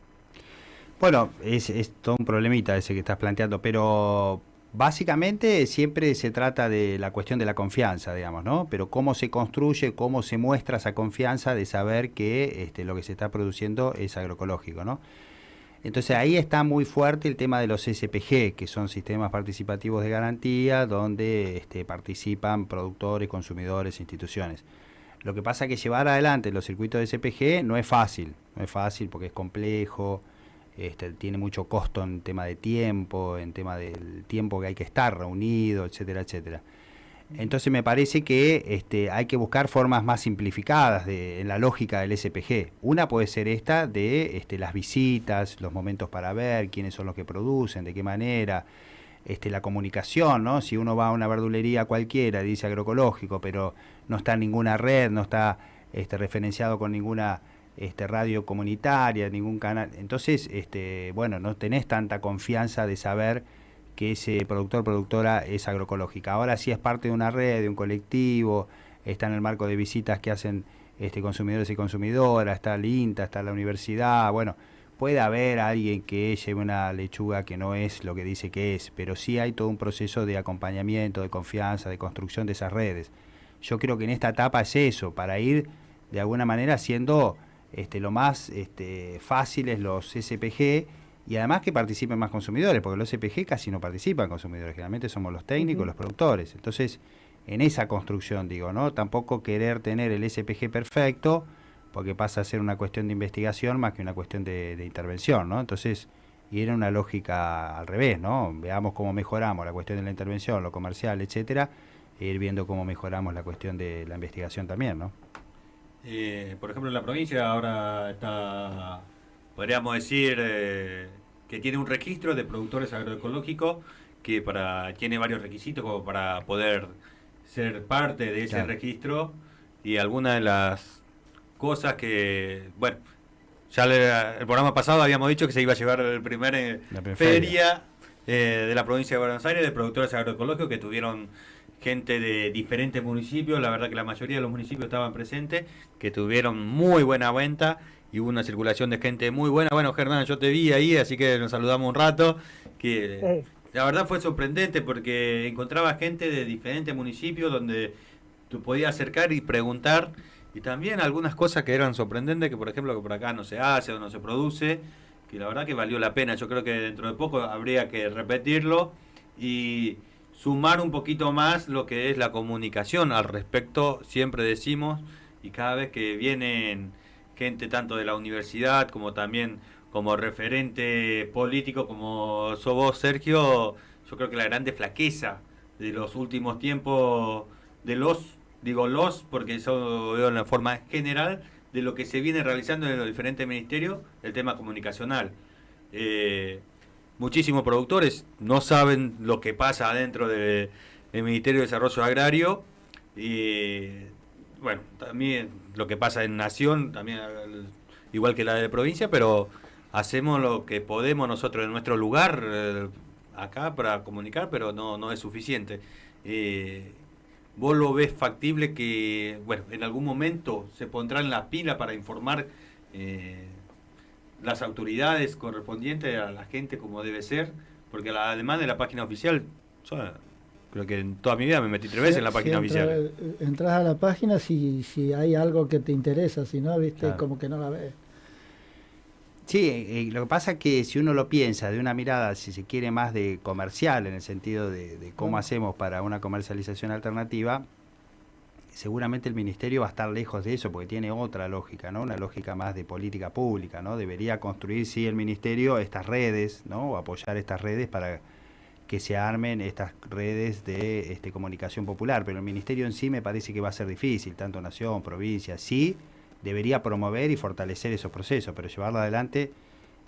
Bueno, es, es todo un problemita ese que estás planteando, pero básicamente siempre se trata de la cuestión de la confianza, digamos, ¿no? Pero cómo se construye, cómo se muestra esa confianza de saber que este, lo que se está produciendo es agroecológico, ¿no? Entonces ahí está muy fuerte el tema de los SPG, que son sistemas participativos de garantía, donde este, participan productores, consumidores, instituciones. Lo que pasa es que llevar adelante los circuitos de SPG no es fácil, no es fácil porque es complejo, este, tiene mucho costo en tema de tiempo, en tema del tiempo que hay que estar reunido, etcétera, etcétera. Entonces me parece que este, hay que buscar formas más simplificadas de, en la lógica del SPG. Una puede ser esta de este, las visitas, los momentos para ver quiénes son los que producen, de qué manera, este, la comunicación, ¿no? Si uno va a una verdulería cualquiera, dice agroecológico, pero no está en ninguna red, no está este, referenciado con ninguna este, radio comunitaria, ningún canal. Entonces, este, bueno, no tenés tanta confianza de saber que ese productor productora es agroecológica. Ahora sí es parte de una red, de un colectivo, está en el marco de visitas que hacen este, consumidores y consumidoras, está el INTA, está la universidad, bueno, puede haber alguien que lleve una lechuga que no es lo que dice que es, pero sí hay todo un proceso de acompañamiento, de confianza, de construcción de esas redes. Yo creo que en esta etapa es eso, para ir de alguna manera haciendo este, lo más este, fáciles los SPG y además que participen más consumidores, porque los SPG casi no participan consumidores, generalmente somos los técnicos, los productores. Entonces, en esa construcción, digo, ¿no? Tampoco querer tener el SPG perfecto, porque pasa a ser una cuestión de investigación más que una cuestión de, de intervención, ¿no? Entonces, ir en una lógica al revés, ¿no? Veamos cómo mejoramos la cuestión de la intervención, lo comercial, etcétera, e ir viendo cómo mejoramos la cuestión de la investigación también, ¿no? Eh, por ejemplo, en la provincia ahora está, podríamos decir, eh, que tiene un registro de productores agroecológicos que para tiene varios requisitos como para poder ser parte de ese Claro. registro y algunas de las cosas que, bueno, ya le- el programa pasado habíamos dicho que se iba a llevar el primer eh, La feria. eh, de la provincia de Buenos Aires de productores agroecológicos que tuvieron gente de diferentes municipios, la verdad que la mayoría de los municipios estaban presentes, que tuvieron muy buena venta y hubo una circulación de gente muy buena. Bueno, Germán, yo te vi ahí, así que nos saludamos un rato, que la verdad fue sorprendente porque encontraba gente de diferentes municipios donde tú podías acercar y preguntar y también algunas cosas que eran sorprendentes, que por ejemplo que por acá no se hace o no se produce, que la verdad que valió la pena. Yo creo que dentro de poco habría que repetirlo y sumar un poquito más lo que es la comunicación al respecto, siempre decimos, y cada vez que vienen gente tanto de la universidad como también como referente político como sos vos, Sergio, yo creo que la grande flaqueza de los últimos tiempos, de los, digo los, porque eso veo en la forma general, de lo que se viene realizando en los diferentes ministerios, el tema comunicacional. Eh, muchísimos productores no saben lo que pasa adentro del Ministerio de Desarrollo Agrario y bueno, también lo que pasa en Nación, también igual que la de provincia, pero hacemos lo que podemos nosotros en nuestro lugar eh, acá para comunicar, pero no, no es suficiente. Eh, ¿Vos lo ves factible que, bueno, en algún momento se pondrán las pilas para informar eh, las autoridades correspondientes a la gente como debe ser? Porque la, además de la página oficial, yo creo que en toda mi vida me metí tres veces en la Si página entra- oficial. Entras a la página si, si hay algo que te interesa, si no, viste, Claro. como que no la ves. Sí, eh, lo que pasa es que si uno lo piensa de una mirada, si se quiere, más de comercial, en el sentido de, de cómo hacemos para una comercialización alternativa, seguramente el ministerio va a estar lejos de eso, porque tiene otra lógica, ¿no? Una lógica más de política pública, ¿no? Debería construir, sí, el ministerio estas redes, ¿no? O apoyar estas redes para que se armen estas redes de este, comunicación popular, pero el ministerio en sí me parece que va a ser difícil, tanto nación, provincia, sí, debería promover y fortalecer esos procesos, pero llevarlo adelante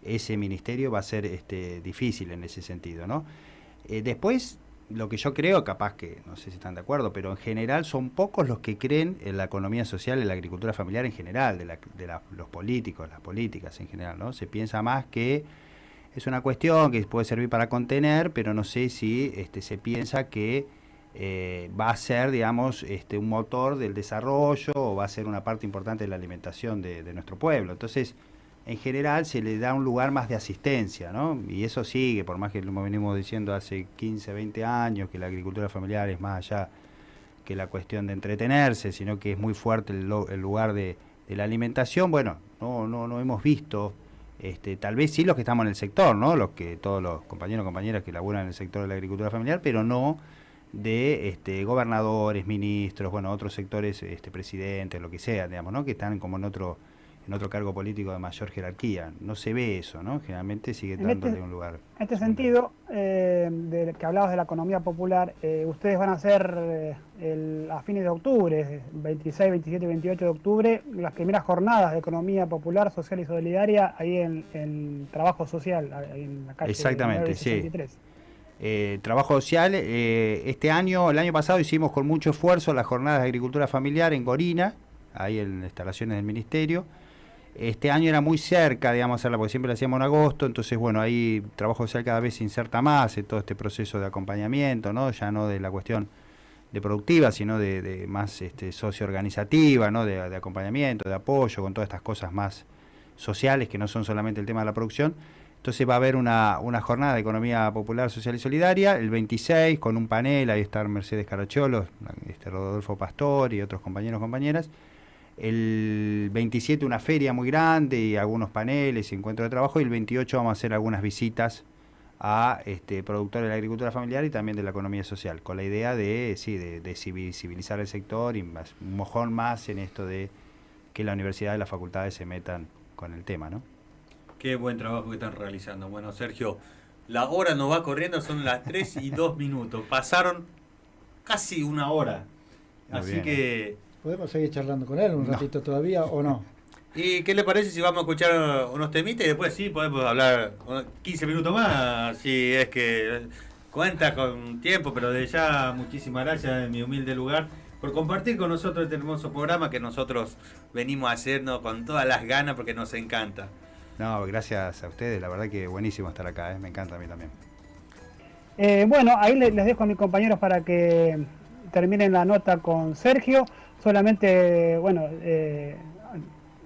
ese ministerio va a ser este, difícil en ese sentido, ¿no? Eh, después, lo que yo creo, capaz que no sé si están de acuerdo, pero en general son pocos los que creen en la economía social, en la agricultura familiar en general, de, los políticos, las políticas en general, ¿no? Se piensa más que es una cuestión que puede servir para contener, pero no sé si este, se piensa que eh, va a ser, digamos, este, un motor del desarrollo o va a ser una parte importante de la alimentación de, nuestro pueblo. Entonces, en general se le da un lugar más de asistencia, ¿no? Y eso sigue, por más que lo venimos diciendo hace 15, 20 años, que la agricultura familiar es más allá que la cuestión de entretenerse, sino que es muy fuerte el, el lugar de, de, la alimentación. Bueno, no, no, no hemos visto, este, tal vez sí los que estamos en el sector, ¿no? Los que, todos los compañeros y compañeras que laburan en el sector de la agricultura familiar, pero no de este, gobernadores, ministros, bueno, otros sectores, este, presidentes, lo que sea, digamos, ¿no? Que están como en otro en otro cargo político de mayor jerarquía. No se ve eso, ¿no? Generalmente sigue dándole este, un lugar. En este sentido, eh, de que hablabas de la economía popular, eh, ustedes van a hacer eh, el, a fines de octubre, 26, 27 y 28 de octubre, las primeras jornadas de economía popular, social y solidaria ahí en, en Trabajo Social, ahí en la calle Exactamente, sí. Eh, trabajo social, eh, este año, el año pasado hicimos con mucho esfuerzo las jornadas de agricultura familiar en Gorina, ahí en instalaciones del ministerio. Este año era muy cerca, digamos, porque siempre la hacíamos en agosto, entonces, bueno, ahí trabajo social cada vez se inserta más en todo este proceso de acompañamiento, ¿no? Ya no de la cuestión de productiva, sino de, más este, socio-organizativa, ¿no? De, acompañamiento, de apoyo, con todas estas cosas más sociales que no son solamente el tema de la producción. Entonces va a haber una, una jornada de economía popular, social y solidaria, el 26, con un panel, ahí está Mercedes Caracholo, este Rodolfo Pastor y otros compañeros y compañeras. El 27 una feria muy grande y algunos paneles y encuentros de trabajo. Y el 28 vamos a hacer algunas visitas a este, productores de la agricultura familiar y también de la economía social, con la idea de, sí, de, de civilizar el sector y más, un mojón más en esto de que la universidad y las facultades se metan con el tema, ¿no? Qué buen trabajo que están realizando. Bueno, Sergio, la hora nos va corriendo, son las 3 y 2 minutos. Pasaron casi una hora. Muy Así bien, que... ¿Podemos seguir charlando con él un No. ratito todavía o no? ¿Y qué le parece si vamos a escuchar unos temitas y después sí podemos hablar unos 15 minutos más? Si es que cuenta con tiempo, pero de ya muchísimas gracias en mi humilde lugar por compartir con nosotros este hermoso programa que nosotros venimos a hacernos con todas las ganas porque nos encanta. No, gracias a ustedes, la verdad que buenísimo estar acá, ¿eh? me encanta a mí también. Eh, bueno, ahí les, dejo a mis compañeros para que terminen la nota con Sergio. Solamente, bueno, eh,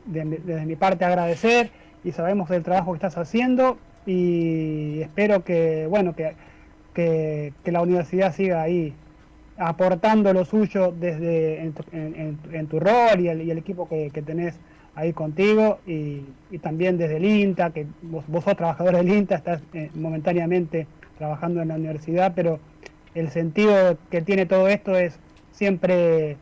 de- desde mi parte agradecer y sabemos del trabajo que estás haciendo y espero que, bueno, que, que, la universidad siga ahí aportando lo suyo desde en tu, rol y el, equipo que tenés ahí contigo y, y también desde el INTA, que vos, vos sos trabajador del INTA, estás eh, momentáneamente trabajando en la universidad, pero el sentido que tiene todo esto es siempre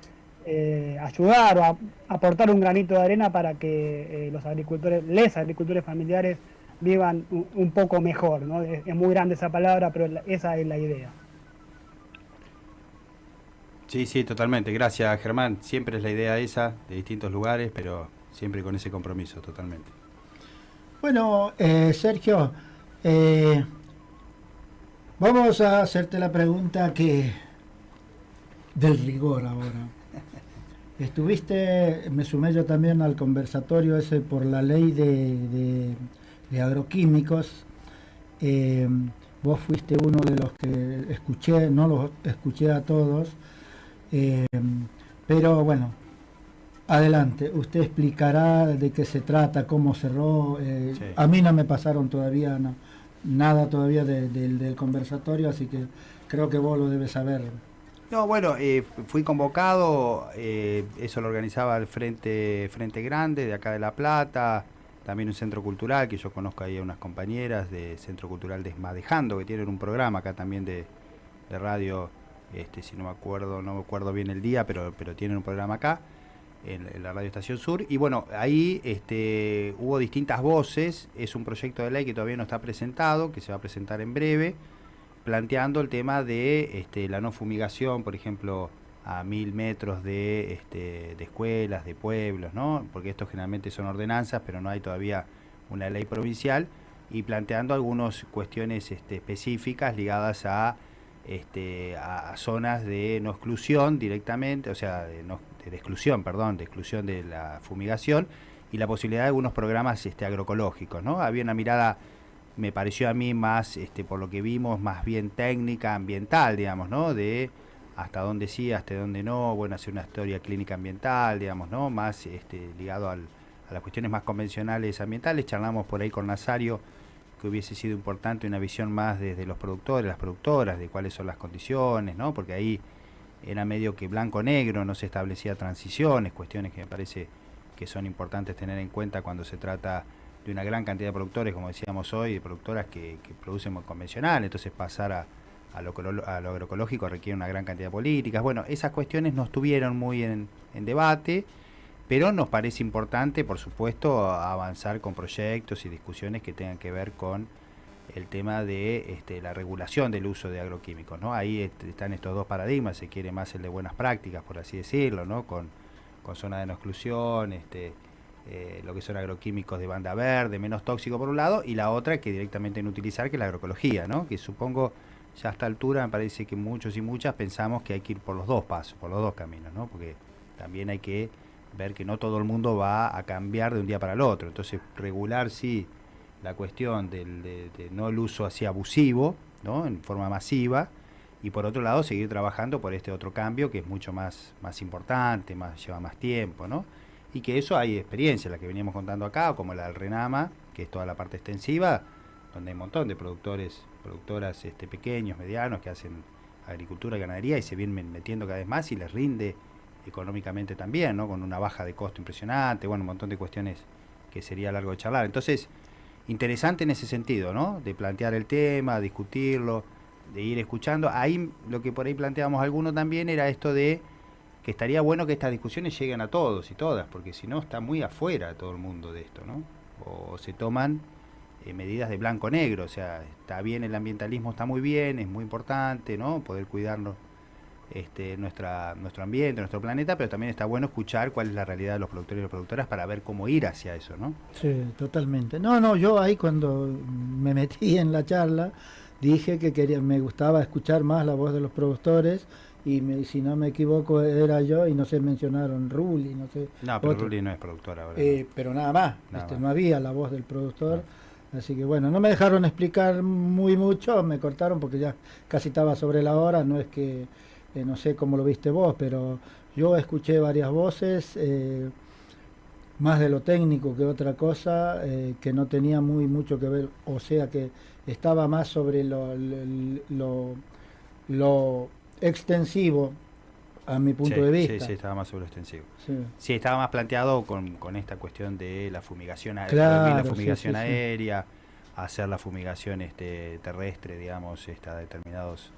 eh, ayudar o a- aportar un granito de arena para que eh, los agricultores, les agricultores familiares vivan un, poco mejor, ¿no? Es, muy grande esa palabra, pero esa es la idea. Sí, sí, totalmente. Gracias, Germán. Siempre es la idea esa, de distintos lugares, pero siempre con ese compromiso, totalmente. Bueno, eh, Sergio, eh, vamos a hacerte la pregunta que del rigor ahora. Estuviste, me sumé yo también al conversatorio ese por la ley de, de- de agroquímicos. Eh, vos fuiste uno de los que escuché, no los escuché a todos, eh, pero bueno, adelante, usted explicará de qué se trata, cómo cerró. eh, Sí. A mí no me pasaron todavía no, nada todavía de- del- del conversatorio, así que creo que vos lo debes saber. No, bueno, eh, fui convocado, eh, eso lo organizaba el Frente, Frente Grande de acá de La Plata, también un centro cultural, que yo conozco ahí a unas compañeras de Centro Cultural Desmadejando, que tienen un programa acá también de, de radio, este, si no me acuerdo, no me acuerdo bien el día, pero, pero tienen un programa acá, en, la Radio Estación Sur, y bueno, ahí este, hubo distintas voces, es un proyecto de ley que todavía no está presentado, que se va a presentar en breve, planteando el tema de este, la no fumigación, por ejemplo, a mil metros de, este, de escuelas, de pueblos, ¿no? Porque esto generalmente son ordenanzas, pero no hay todavía una ley provincial, y planteando algunas cuestiones este, específicas ligadas a este, a, zonas de no exclusión directamente, o sea, de, no, de exclusión, perdón, de exclusión de la fumigación y la posibilidad de algunos programas este, agroecológicos, ¿no? Había una mirada, me pareció a mí más, este, por lo que vimos, más bien técnica, ambiental, digamos, ¿no? De hasta dónde sí, hasta dónde no, bueno, hacer una historia clínica ambiental, digamos, ¿no? Más este, ligado al, a las cuestiones más convencionales ambientales. Charlamos por ahí con Nazario que hubiese sido importante una visión más desde los productores, las productoras, de cuáles son las condiciones, ¿no? Porque ahí era medio que blanco-negro, no se establecía transiciones, cuestiones que me parece que son importantes tener en cuenta cuando se trata de una gran cantidad de productores, como decíamos hoy, de productoras que, producen muy convencional, entonces pasar a, a, lo, agroecológico requiere una gran cantidad de políticas. Bueno, esas cuestiones no estuvieron muy en debate, pero nos parece importante, por supuesto, avanzar con proyectos y discusiones que tengan que ver con el tema de este, la regulación del uso de agroquímicos. ¿no? Ahí están estos dos paradigmas, se quiere más el de buenas prácticas, por así decirlo, ¿no? con, con zona de no exclusión, este, eh, lo que son agroquímicos de banda verde, menos tóxico por un lado, y la otra que directamente no utilizar, que es la agroecología, ¿no? que supongo ya a esta altura me parece que muchos y muchas pensamos que hay que ir por los dos pasos, por los dos caminos, ¿no? porque también hay que ver que no todo el mundo va a cambiar de un día para el otro. Entonces, regular sí la cuestión del de, no el uso así abusivo, ¿no? en forma masiva, y por otro lado seguir trabajando por este otro cambio que es mucho más, más importante, más, lleva más tiempo, ¿no? Y que eso hay experiencia, la que veníamos contando acá, como la del Renama, que es toda la parte extensiva, donde hay un montón de productores, productoras este, pequeños, medianos, que hacen agricultura y ganadería y se vienen metiendo cada vez más y les rinde económicamente también, ¿no? Con una baja de costo impresionante, bueno, un montón de cuestiones que sería largo de charlar. Entonces, interesante en ese sentido, ¿no? De plantear el tema, discutirlo, de ir escuchando. Ahí lo que por ahí planteábamos algunos también era esto de que estaría bueno que estas discusiones lleguen a todos y todas, porque si no está muy afuera todo el mundo de esto, ¿no? O se toman eh, medidas de blanco-negro, o sea, está bien el ambientalismo, está muy bien, es muy importante, ¿no? Poder cuidarnos este, nuestra, nuestro ambiente, nuestro planeta, pero también está bueno escuchar cuál es la realidad de los productores y las productoras para ver cómo ir hacia eso, ¿no? Sí, totalmente. No, no, yo ahí cuando me metí en la charla dije que quería, me gustaba escuchar más la voz de los productores y si no me equivoco era yo y no se mencionaron Ruli, no sé. No, pero Ruli no es productora ahora. Eh, pero nada más, este, no había la voz del productor. Así que bueno, no me dejaron explicar muy mucho, me cortaron porque ya casi estaba sobre la hora, no es que eh, no sé cómo lo viste vos, pero yo escuché varias voces, eh, más de lo técnico que otra cosa, eh, que no tenía muy mucho que ver, o sea que estaba más sobre lo, lo, extensivo a mi punto de vista. Sí, sí, estaba más sobre lo extensivo. Sí, estaba más planteado con, con, esta cuestión de la fumigación, la fumigación aérea, hacer la fumigación este, terrestre, digamos, está determinados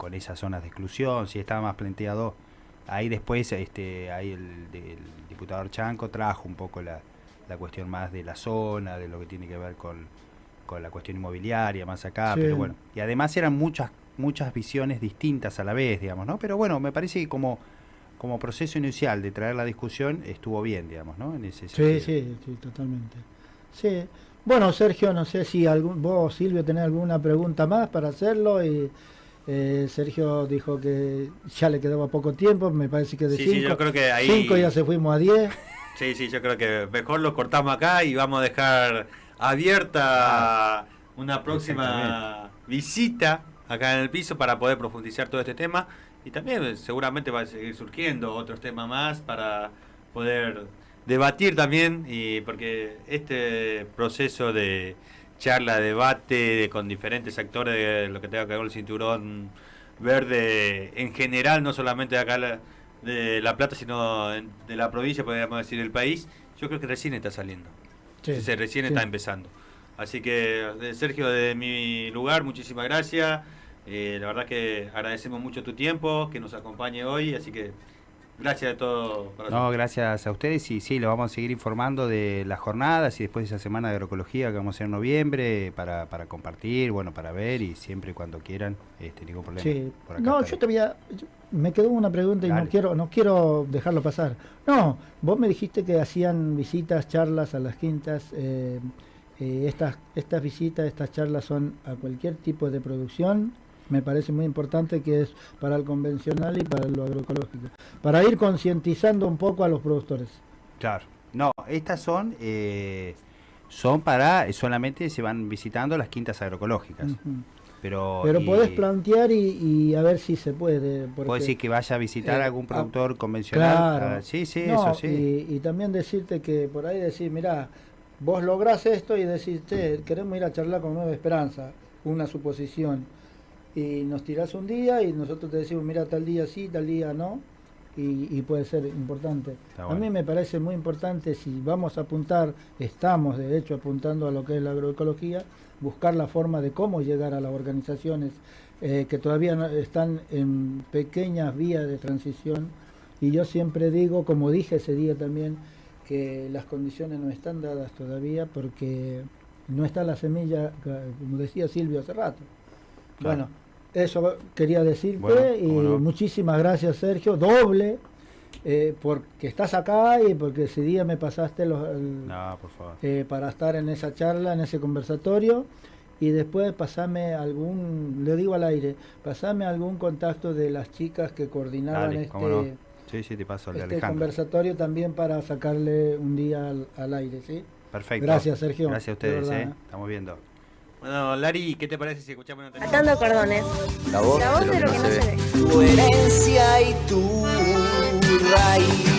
con esas zonas de exclusión, si estaba más planteado. Ahí después este, ahí el, diputado Chanco trajo un poco la, la, cuestión más de la zona, de lo que tiene que ver con, con la cuestión inmobiliaria, más acá, pero bueno. Y además eran muchas, muchas visiones distintas a la vez, digamos, ¿no? Pero bueno, me parece que como, como proceso inicial de traer la discusión estuvo bien, digamos, ¿no? En ese sí, sí, sí, totalmente. Sí. Bueno, Sergio, no sé si algún, vos, Silvio, tenés alguna pregunta más para hacerlo y eh, Sergio dijo que ya le quedaba poco tiempo, me parece que de 5 cinco, ya se fuimos a 10. Sí, sí, yo creo que mejor lo cortamos acá y vamos a dejar abierta ah, una próxima visita acá en el piso para poder profundizar todo este tema. Y también seguramente va a seguir surgiendo otros temas más para poder debatir también y porque este proceso de charla, debate con diferentes actores de lo que tenga que ver con el cinturón verde en general, no solamente de acá de La Plata, sino de la provincia, podríamos decir, del país, yo creo que recién está saliendo. se recién está empezando. Así que, Sergio, de mi lugar, muchísimas gracias. Eh, la verdad que agradecemos mucho tu tiempo, que nos acompañe hoy, así que Gracias a todos. No, gracias a ustedes y sí, lo vamos a seguir informando de las jornadas y después de esa semana de agroecología que vamos a hacer en noviembre para, para compartir, bueno, para ver y siempre y cuando quieran, este, ningún problema. Sí. no, yo te voy a, me quedó una pregunta y no quiero, no quiero dejarlo pasar. No, vos me dijiste que hacían visitas, charlas a las quintas. Eh, eh, estas, estas visitas, estas charlas son a cualquier tipo de producción me parece muy importante que es para el convencional y para lo agroecológico, para ir concientizando un poco a los productores. Claro. No, estas son eh, son para solamente se van visitando las quintas agroecológicas. Ujú. Pero Pero y- podés plantear y, y a ver si se puede. ¿Puedo decir que vaya a visitar eh, algún ah, productor convencional? Claro. Ah, sí, sí, No, eso sí. Y, y también decirte que por ahí decir, mirá, vos lográs esto y decís, "Che, queremos ir a charlar con Nueva Esperanza, una suposición. Y nos tirás un día y nosotros te decimos, mira, tal día sí, tal día no. Y, y puede ser importante. A mí me parece muy importante, si vamos a apuntar, estamos de hecho apuntando a lo que es la agroecología, buscar la forma de cómo llegar a las organizaciones eh, que todavía no- están en pequeñas vías de transición. Y yo siempre digo, como dije ese día también, que las condiciones no están dadas todavía porque no está la semilla, como decía Silvio hace rato. Claro. Bueno, eso quería decirte Bueno, y no. muchísimas gracias Sergio, doble, eh, porque estás acá y porque ese día me pasaste los, el- No, por favor. eh, para estar en esa charla, en ese conversatorio. Y después pasame algún, le digo al aire, pasame algún contacto de las chicas que coordinaban Dale, este, cómo no. Sí, sí, te paso este conversatorio también para sacarle un día al, al aire, ¿sí? Perfecto. Gracias, Sergio. Gracias a de ustedes, verdad. ¿eh? Estamos viendo. Bueno, Lari, ¿qué te parece si escuchamos una canción? Atando cordones. La voz, La voz de, lo de, lo que, que no se, se ve. Tu herencia y tu raíz.